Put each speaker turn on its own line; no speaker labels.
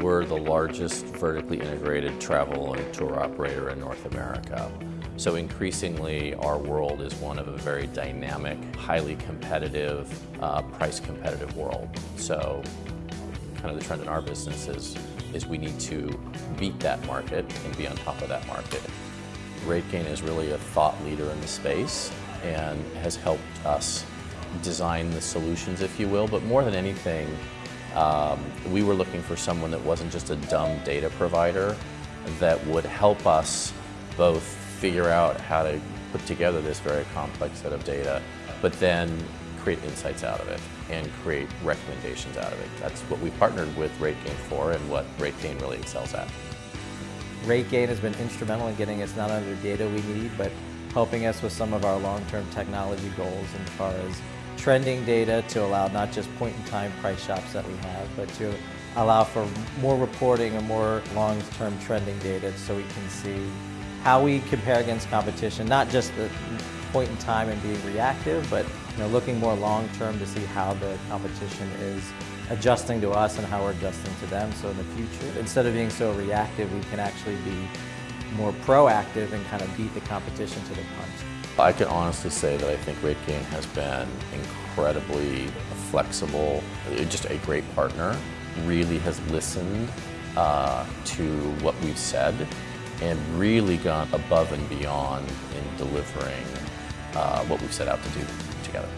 We're the largest vertically integrated travel and tour operator in North America. So increasingly, our world is one of a very dynamic, highly competitive, uh, price competitive world. So kind of the trend in our business is, is we need to beat that market and be on top of that market. RateGain is really a thought leader in the space and has helped us design the solutions, if you will, but more than anything, um, we were looking for someone that wasn't just a dumb data provider, that would help us both figure out how to put together this very complex set of data, but then create insights out of it and create recommendations out of it. That's what we partnered with RateGain for and what RateGain really excels at.
RateGain has been instrumental in getting us not only the data we need, but helping us with some of our long-term technology goals as far as trending data to allow not just point-in-time price shops that we have, but to allow for more reporting and more long-term trending data so we can see how we compare against competition, not just the point in time and being reactive, but you know, looking more long-term to see how the competition is adjusting to us and how we're adjusting to them. So in the future, instead of being so reactive, we can actually be more proactive and kind of beat the competition to the punch.
I can honestly say that I think RateGain has been incredibly flexible, just a great partner, really has listened uh, to what we've said and really gone above and beyond in delivering uh, what we've set out to do together.